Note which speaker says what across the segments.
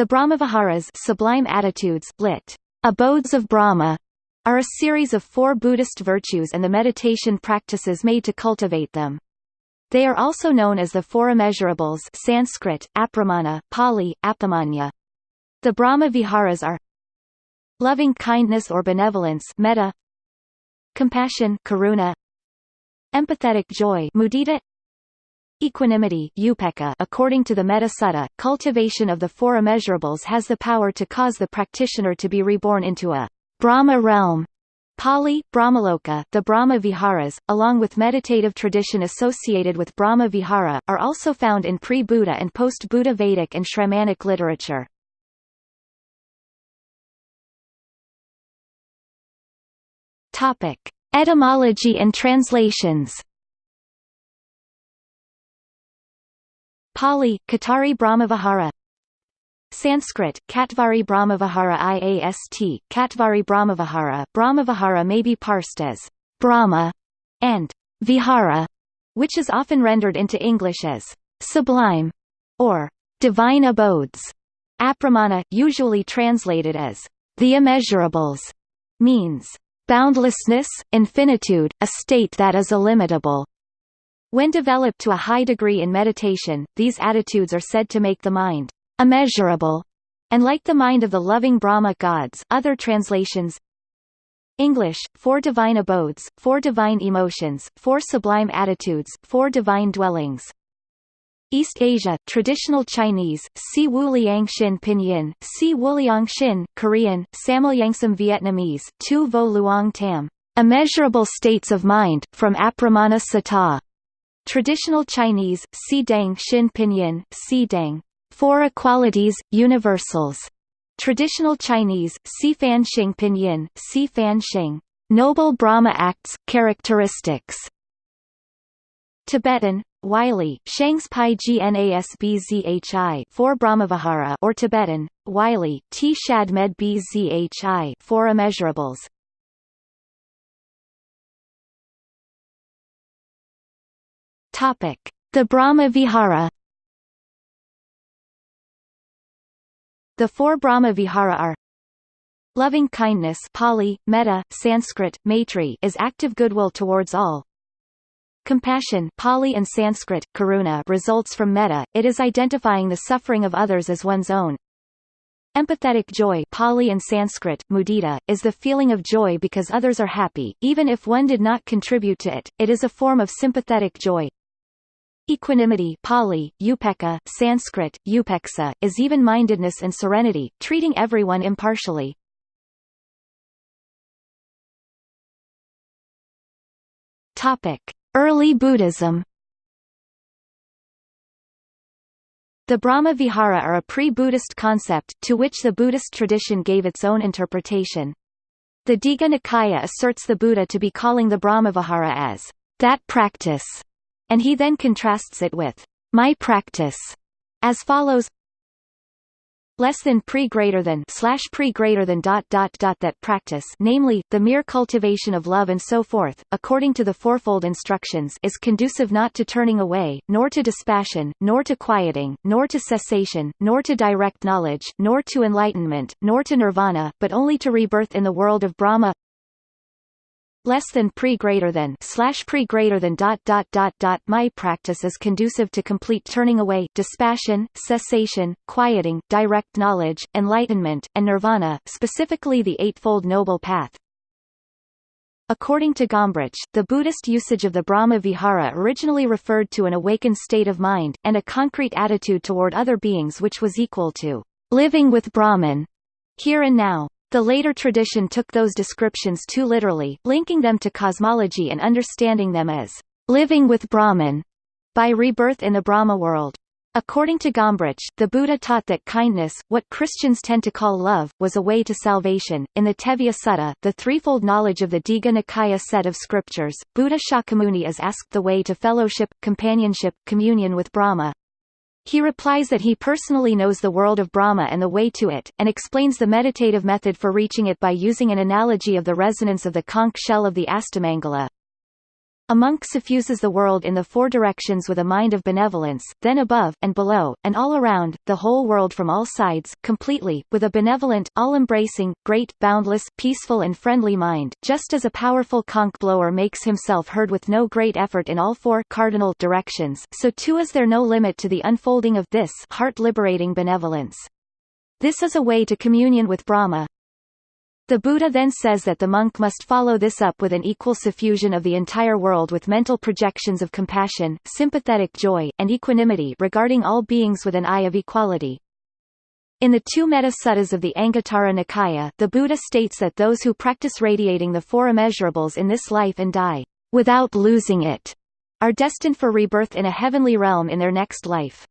Speaker 1: The Brahmaviharas sublime attitudes, lit. Abodes of Brahma, are a series of four Buddhist virtues and the meditation practices made to cultivate them. They are also known as the Four Immeasurables Sanskrit, Apramana, Pali, Apamanya. The Brahma Viharas are loving kindness or benevolence metta, compassion karuna, empathetic joy mudita, Equanimity according to the Metta Sutta, cultivation of the four immeasurables has the power to cause the practitioner to be reborn into a Brahma realm. Pali, Brahmaloka, the Brahma Viharas, along with meditative tradition associated with Brahma Vihara, are also found in pre-Buddha and post-Buddha Vedic and Shramanic literature. Etymology and translations Pali, Katari Brahmavihara Sanskrit, Katvari Brahmavihara IAST, Katvari Brahmavihara Brahmavihara may be parsed as Brahma and Vihara, which is often rendered into English as sublime or divine abodes. Apramana, usually translated as the immeasurables, means boundlessness, infinitude, a state that is illimitable. When developed to a high degree in meditation, these attitudes are said to make the mind immeasurable, and like the mind of the loving Brahma gods other translations English, four divine abodes, four divine emotions, four sublime attitudes, four divine dwellings. East Asia, traditional Chinese, Si Wu Liang Xin Pinyin, Si Wu Liang Xin, Korean, Samulyangsam Vietnamese, Tu Vo Luong Tam, immeasurable states of mind, from Apramana Sutta. Traditional Chinese, Si Dang Xin Pinyin, Si Dang, Four Equalities, Universals. Traditional Chinese, Si Fan Xing Pinyin, Si Fan Xing, Noble Brahma Acts, Characteristics. Tibetan, Wylie, Shangs Pai Gnasbzhi, Four Brahmavihara or Tibetan, Wylie, T Shad Med Bzhi, Four Immeasurables. The Brahma Vihara. The four Brahma Vihara are Loving kindness Pali, metta, Sanskrit, maitri is active goodwill towards all. Compassion Pali and Sanskrit, karuna results from metta, it is identifying the suffering of others as one's own. Empathetic joy Pali and Sanskrit, mudita, is the feeling of joy because others are happy, even if one did not contribute to it, it is a form of sympathetic joy. Equanimity Pali, upekkha, Sanskrit, upeksa, is even-mindedness and serenity, treating everyone impartially. Early Buddhism. The Brahma Vihara are a pre-Buddhist concept, to which the Buddhist tradition gave its own interpretation. The Digha Nikaya asserts the Buddha to be calling the Brahmavihara as that practice and he then contrasts it with my practice as follows. Less than pre greater than slash pre greater than dot dot dot that practice namely, the mere cultivation of love and so forth, according to the fourfold instructions is conducive not to turning away, nor to dispassion, nor to quieting, nor to cessation, nor to direct knowledge, nor to enlightenment, nor to nirvana, but only to rebirth in the world of Brahma less than pre greater than slash pre greater than dot dot dot dot my practice is conducive to complete turning away dispassion cessation quieting direct knowledge enlightenment and nirvana specifically the eightfold noble path According to Gombrich, the Buddhist usage of the Brahma Vihara originally referred to an awakened state of mind, and a concrete attitude toward other beings which was equal to living with Brahman, here and now. The later tradition took those descriptions too literally, linking them to cosmology and understanding them as living with Brahman by rebirth in the Brahma world. According to Gombrich, the Buddha taught that kindness, what Christians tend to call love, was a way to salvation. In the Tevijja Sutta, the threefold knowledge of the Digha Nikaya set of scriptures, Buddha Shakyamuni is asked the way to fellowship, companionship, communion with Brahma, he replies that he personally knows the world of Brahma and the way to it, and explains the meditative method for reaching it by using an analogy of the resonance of the conch shell of the Astamangala. A monk suffuses the world in the four directions with a mind of benevolence, then above, and below, and all around, the whole world from all sides, completely, with a benevolent, all-embracing, great, boundless, peaceful and friendly mind, just as a powerful conch blower makes himself heard with no great effort in all four cardinal directions, so too is there no limit to the unfolding of this heart-liberating benevolence. This is a way to communion with Brahma, the Buddha then says that the monk must follow this up with an equal suffusion of the entire world with mental projections of compassion, sympathetic joy, and equanimity regarding all beings with an eye of equality. In the two Metta Suttas of the Anguttara Nikaya, the Buddha states that those who practice radiating the four immeasurables in this life and die, without losing it, are destined for rebirth in a heavenly realm in their next life.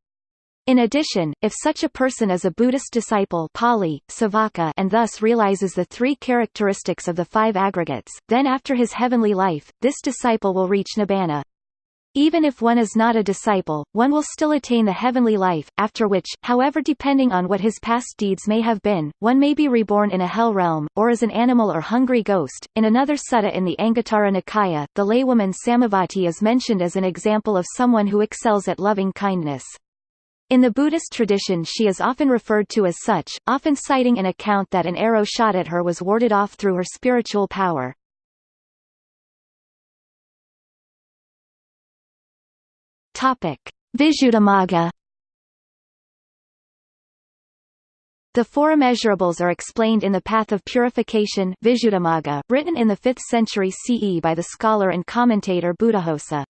Speaker 1: In addition, if such a person is a Buddhist disciple Pali, Savaka and thus realizes the three characteristics of the five aggregates, then after his heavenly life, this disciple will reach nibbana. Even if one is not a disciple, one will still attain the heavenly life, after which, however depending on what his past deeds may have been, one may be reborn in a hell realm, or as an animal or hungry ghost. In another sutta in the Anguttara Nikaya, the laywoman Samavati is mentioned as an example of someone who excels at loving kindness. In the Buddhist tradition she is often referred to as such, often citing an account that an arrow shot at her was warded off through her spiritual power. Visuddhimagga The four immeasurables are explained in the Path of Purification Visuddhimagga, written in the 5th century CE by the scholar and commentator Buddhaghosa.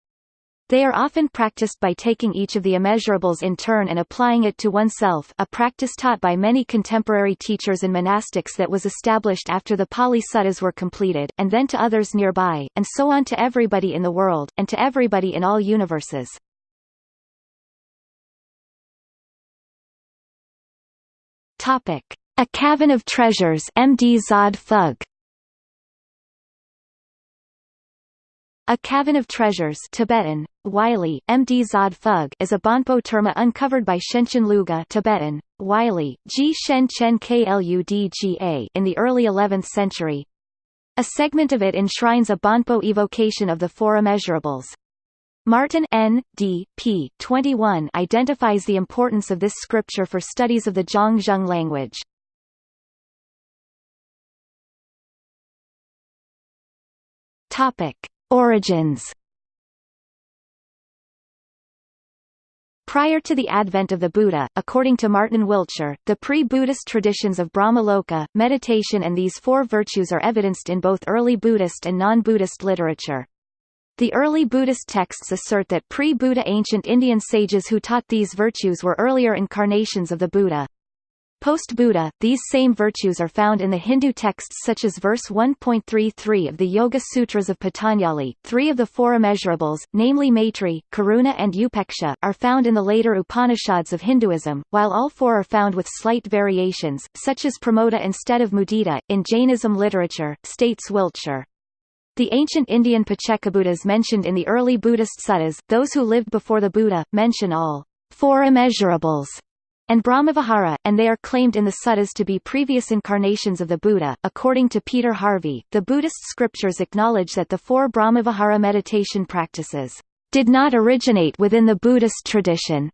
Speaker 1: They are often practiced by taking each of the immeasurables in turn and applying it to oneself a practice taught by many contemporary teachers and monastics that was established after the Pali Suttas were completed, and then to others nearby, and so on to everybody in the world, and to everybody in all universes. Topic. A Cavern of Treasures MD Zod Phug A Cavern of Treasures Tibetan, Wylie, MD Zod Phug is a Bonpo terma uncovered by Shenchen Luga Tibetan, Wylie, G Shen Chen Kludga in the early 11th century. A segment of it enshrines a Bonpo evocation of the four immeasurables. Martin N. D. p. 21 identifies the importance of this scripture for studies of the Zhang language. Topic. Origins Prior to the advent of the Buddha, according to Martin Wiltshire, the pre-Buddhist traditions of Brahmaloka, meditation and these four virtues are evidenced in both early Buddhist and non-Buddhist literature. The early Buddhist texts assert that pre-Buddha ancient Indian sages who taught these virtues were earlier incarnations of the Buddha. Post-Buddha, these same virtues are found in the Hindu texts such as verse 1.33 of the Yoga Sutras of Patanjali. Three of the four immeasurables, namely Maitri, Karuna and Upeksha, are found in the later Upanishads of Hinduism, while all four are found with slight variations, such as Pramoda instead of Mudita, in Jainism literature, states Wiltshire. The ancient Indian Paccekabuddhas mentioned in the early Buddhist suttas, those who lived before the Buddha, mention all four immeasurables and Brahmavihara, and they are claimed in the suttas to be previous incarnations of the Buddha. According to Peter Harvey, the Buddhist scriptures acknowledge that the four Brahmavihara meditation practices did not originate within the Buddhist tradition.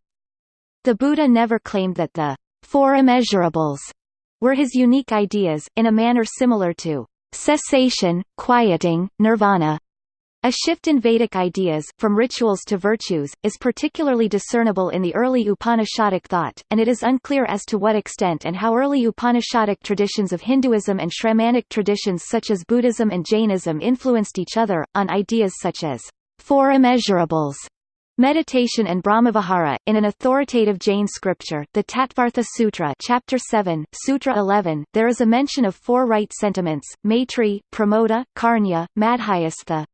Speaker 1: The Buddha never claimed that the four immeasurables were his unique ideas, in a manner similar to cessation, quieting, nirvana, a shift in Vedic ideas, from rituals to virtues, is particularly discernible in the early Upanishadic thought, and it is unclear as to what extent and how early Upanishadic traditions of Hinduism and Shramanic traditions such as Buddhism and Jainism influenced each other, on ideas such as four immeasurables, Meditation and Brahmavihara. In an authoritative Jain scripture, the Tattvartha Sutra, Chapter 7, Sutra 11, there is a mention of four right sentiments: Maitri, Pramoda, Karunya, Madhyastha,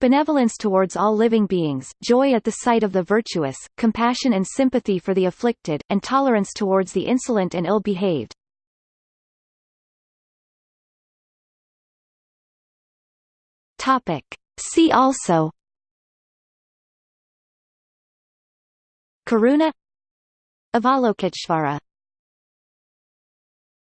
Speaker 1: benevolence towards all living beings, joy at the sight of the virtuous, compassion and sympathy for the afflicted, and tolerance towards the insolent and ill-behaved. See also. Karuna. Avalokiteshvara